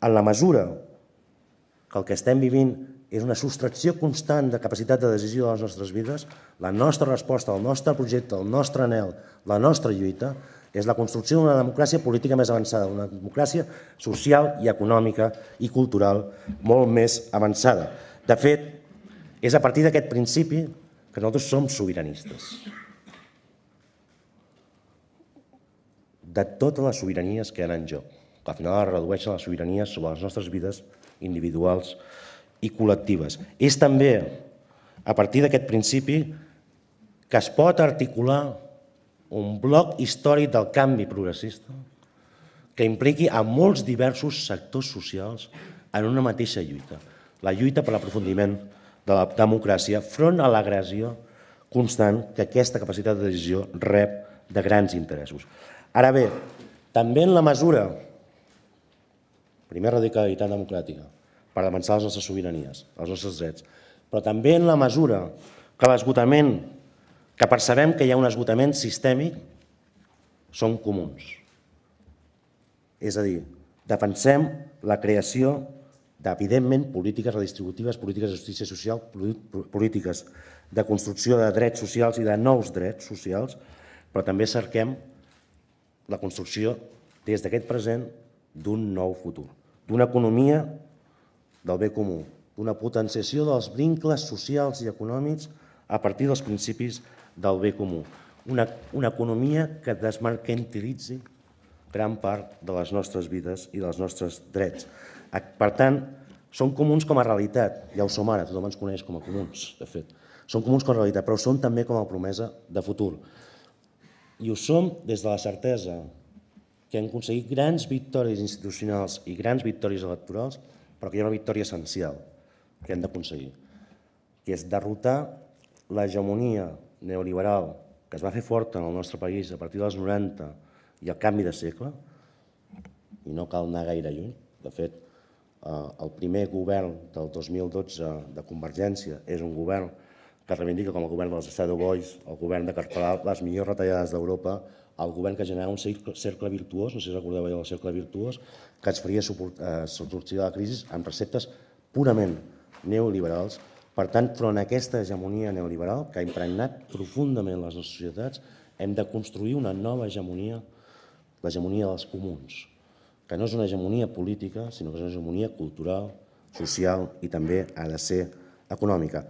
en la mesura que el que estem vivint és una sostracció constant de capacitat de decisió de les nostres vides, la nostra resposta, el nostre projecte, el nostre anel, la nostra lluita, és la construcció d'una democràcia política més avançada, una democràcia social i econòmica i cultural molt més avançada. De fet, és a partir d'aquest principi que nosaltres som sobiranistes. De totes les sobiranies que hi ha en joc, que al final es redueixen les sobiranies sobre les nostres vides individuals i col·lectives. És també a partir d'aquest principi que es pot articular un bloc històric del canvi progressista que impliqui a molts diversos sectors socials en una mateixa lluita. La lluita per l'aprofundiment de la democràcia front a l'agressió constant que aquesta capacitat de decisió rep de grans interessos. Ara bé, també en la mesura, primer radicalitat democràtica, per avançar les nostres sobiranies, els nostres drets, però també en la mesura que l'esgotament que percebem que hi ha un esgotament sistèmic són comuns. És a dir, defensem la creació d'evidentment polítiques redistributives, polítiques de justícia social, polítiques de construcció de drets socials i de nous drets socials, però també cerquem la construcció des d'aquest present d'un nou futur, d'una economia del bé comú, d'una potenciació dels vincles socials i econòmics a partir dels principis del bé comú. Una, una economia que desmercantilitzi gran part de les nostres vides i dels nostres drets. Per tant, són comuns com a realitat, ja ho som ara, tothom ens coneix com a comuns, de fet. Són comuns com a realitat, però són també com a promesa de futur. I ho som des de la certesa que hem aconseguit grans victòries institucionals i grans victòries electorals, però que hi ha una victòria essencial que hem d'aconseguir, que és derrotar l'hegemonia neoliberal que es va fer forta en el nostre país a partir dels 90 i el canvi de segle, i no cal anar gaire lluny, de fet, eh, el primer govern del 2012 de Convergència és un govern que reivindica com el govern dels Shadow Boys, el govern de carpelar les millors retallades d'Europa, el govern que generava un cercle virtuós, no sé si recordeu el cercle virtuós, que ens faria eh, sortir de la crisi amb receptes purament neoliberals per tant, front a aquesta hegemonia neoliberal que ha impregnat profundament les nostres societats, hem de construir una nova hegemonia, l'hegemonia dels comuns, que no és una hegemonia política, sinó que és una hegemonia cultural, social i també ha de ser econòmica.